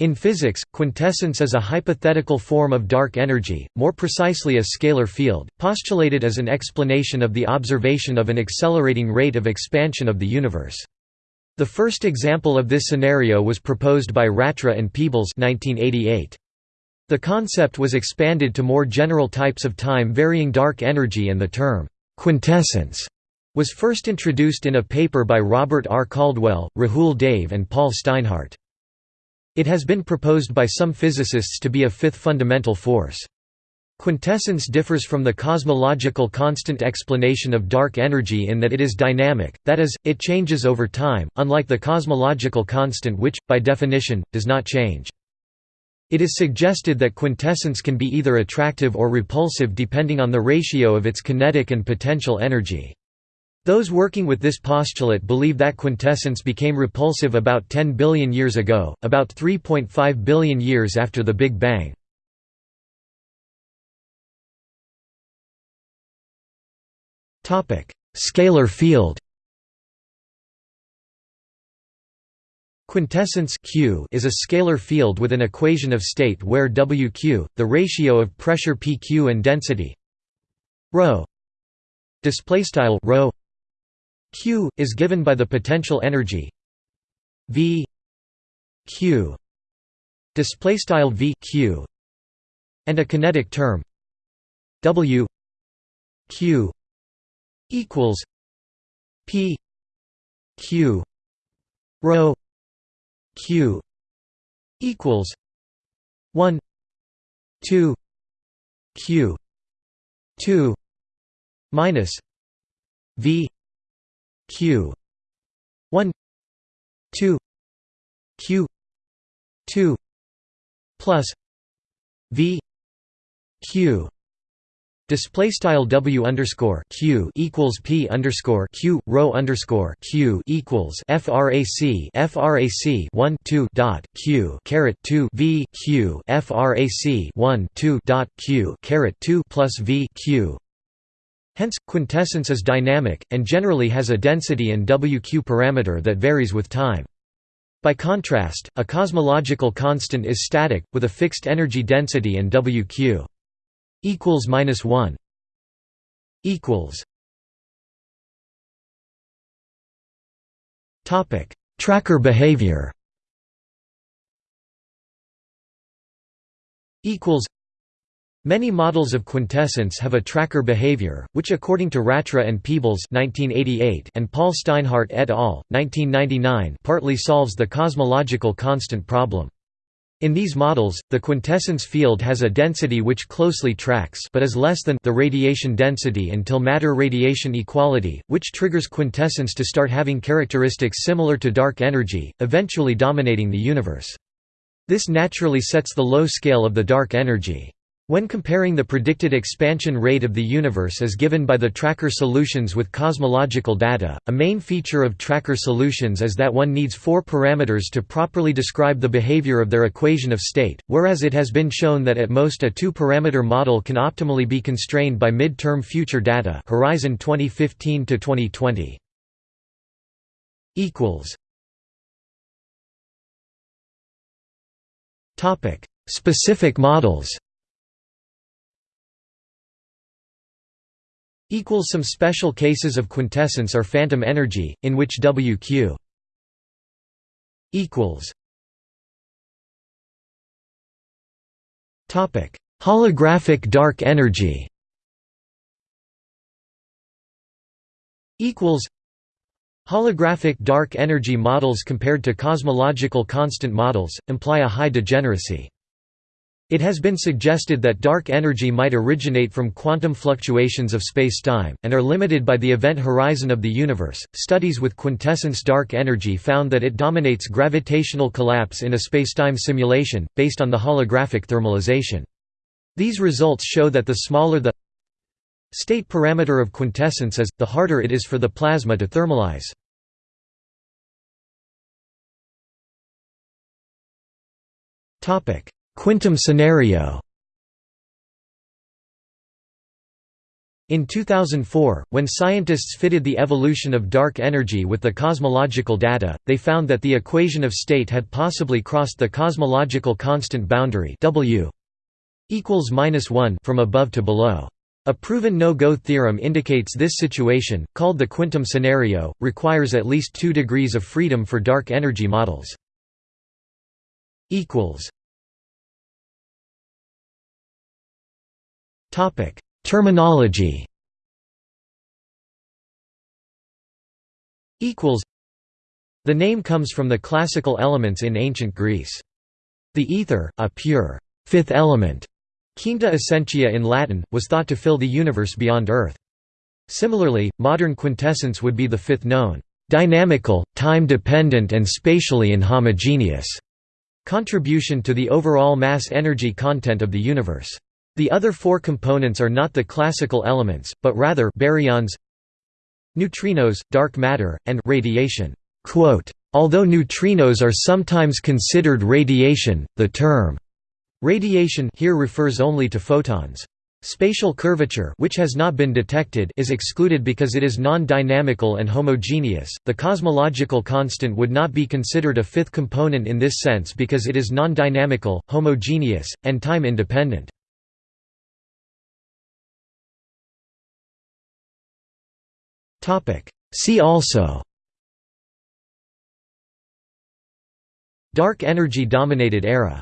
In physics, quintessence is a hypothetical form of dark energy, more precisely a scalar field, postulated as an explanation of the observation of an accelerating rate of expansion of the universe. The first example of this scenario was proposed by Ratra and Peebles 1988. The concept was expanded to more general types of time-varying dark energy and the term, quintessence, was first introduced in a paper by Robert R. Caldwell, Rahul Dave and Paul Steinhardt. It has been proposed by some physicists to be a fifth fundamental force. Quintessence differs from the cosmological constant explanation of dark energy in that it is dynamic, that is, it changes over time, unlike the cosmological constant which, by definition, does not change. It is suggested that quintessence can be either attractive or repulsive depending on the ratio of its kinetic and potential energy. Those working with this postulate believe that quintessence became repulsive about 10 billion years ago, about 3.5 billion years after the Big Bang. Scalar field Quintessence Q is a scalar field with an equation of state where WQ, the ratio of pressure PQ and density ρ Q is given by the potential energy V Q display style V Q and a kinetic term W Q equals P Q rho Q equals 1 2 Q 2 minus V q. 1 2 q. 2 plus v. Q. Display style W underscore Q equals P underscore Q rho underscore Q equals FRAC FRAC one two dot Q caret two V Q FRAC one two dot Q caret two plus V Q Hence, quintessence is dynamic, and generally has a density and WQ parameter that varies with time. By contrast, a cosmological constant is static, with a fixed energy density and WQ equals minus one equals. Topic: Tracker behavior. Equals. Many models of quintessence have a tracker behavior, which according to Ratra and Peebles and Paul Steinhardt et al. 1999 partly solves the cosmological constant problem. In these models, the quintessence field has a density which closely tracks but is less than the radiation density until matter-radiation equality, which triggers quintessence to start having characteristics similar to dark energy, eventually dominating the universe. This naturally sets the low scale of the dark energy. When comparing the predicted expansion rate of the universe as given by the tracker solutions with cosmological data, a main feature of tracker solutions is that one needs four parameters to properly describe the behavior of their equation of state, whereas it has been shown that at most a two-parameter model can optimally be constrained by mid-term future data Horizon 2015–2020. Specific models Some special cases of quintessence are phantom energy, in which WQ equals topic Holographic dark energy equals Holographic dark energy models compared to cosmological constant models, imply a high degeneracy. It has been suggested that dark energy might originate from quantum fluctuations of spacetime, and are limited by the event horizon of the universe. Studies with quintessence dark energy found that it dominates gravitational collapse in a spacetime simulation, based on the holographic thermalization. These results show that the smaller the state parameter of quintessence is, the harder it is for the plasma to thermalize. Topic Quintom scenario In 2004, when scientists fitted the evolution of dark energy with the cosmological data, they found that the equation of state had possibly crossed the cosmological constant boundary W equals -1 from above to below. A proven no-go theorem indicates this situation, called the quintom scenario, requires at least 2 degrees of freedom for dark energy models. Topic Terminology Equals. The name comes from the classical elements in ancient Greece. The ether, a pure fifth element, quinta essentia in Latin, was thought to fill the universe beyond Earth. Similarly, modern quintessence would be the fifth known, dynamical, time-dependent and spatially inhomogeneous contribution to the overall mass-energy content of the universe. The other four components are not the classical elements, but rather baryons, neutrinos, dark matter, and radiation. Although neutrinos are sometimes considered radiation, the term radiation here refers only to photons. Spatial curvature which has not been detected is excluded because it is non-dynamical and homogeneous. The cosmological constant would not be considered a fifth component in this sense because it is non-dynamical, homogeneous, and time independent. See also. Dark energy dominated era